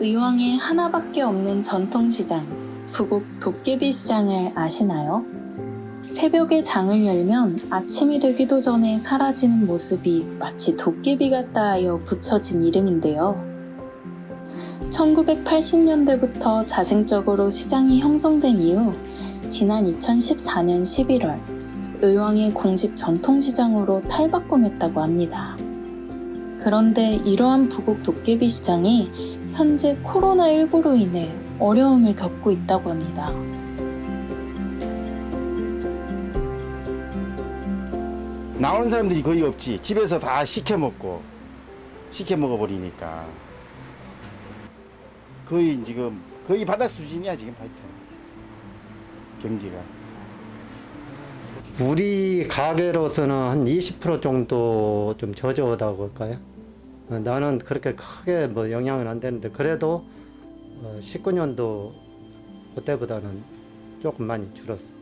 의왕에 하나밖에 없는 전통시장, 부곡 도깨비 시장을 아시나요? 새벽에 장을 열면 아침이 되기도 전에 사라지는 모습이 마치 도깨비 같다 하여 붙여진 이름인데요. 1980년대부터 자생적으로 시장이 형성된 이후 지난 2014년 11월 의왕의 공식 전통시장으로 탈바꿈했다고 합니다. 그런데 이러한 부곡 도깨비 시장이 현재 코로나19로 인해 어려움을 겪고 있다고 합니다. 나오는 사람들이 거의 없지. 집에서 다 시켜 먹고 시켜 먹어버리니까 거의 지금 거의 바닥 수준이야 지금 하여튼 경기가. 우리 가게로서는 한 20% 정도 좀 저조하다고 할까요? 어, 나는 그렇게 크게 뭐 영향은 안 되는데 그래도 어, 19년도 그때보다는 조금 많이 줄었어.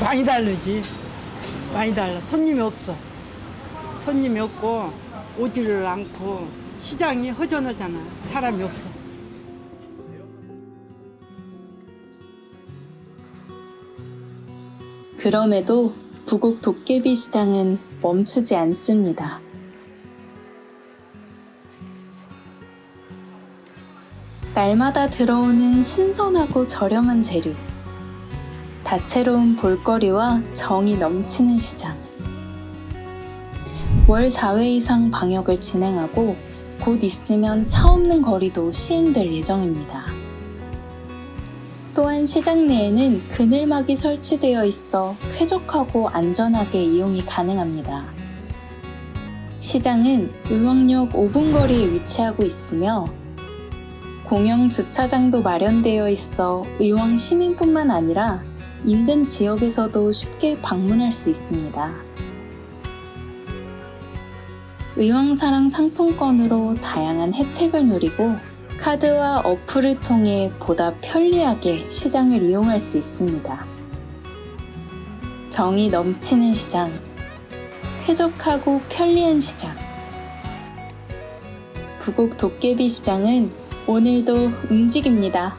많이 다르지. 많이 달라. 손님이 없어. 손님이 없고 오지를 않고 시장이 허전하잖아. 사람이 없어. 그럼에도 부곡 도깨비 시장은 멈추지 않습니다. 날마다 들어오는 신선하고 저렴한 재료, 다채로운 볼거리와 정이 넘치는 시장. 월 4회 이상 방역을 진행하고 곧 있으면 차 없는 거리도 시행될 예정입니다. 또한 시장 내에는 그늘막이 설치되어 있어 쾌적하고 안전하게 이용이 가능합니다. 시장은 의왕역 5분 거리에 위치하고 있으며 공영 주차장도 마련되어 있어 의왕 시민뿐만 아니라 인근 지역에서도 쉽게 방문할 수 있습니다. 의왕사랑 상품권으로 다양한 혜택을 누리고 카드와 어플을 통해 보다 편리하게 시장을 이용할 수 있습니다. 정이 넘치는 시장, 쾌적하고 편리한 시장. 부곡 도깨비 시장은 오늘도 움직입니다.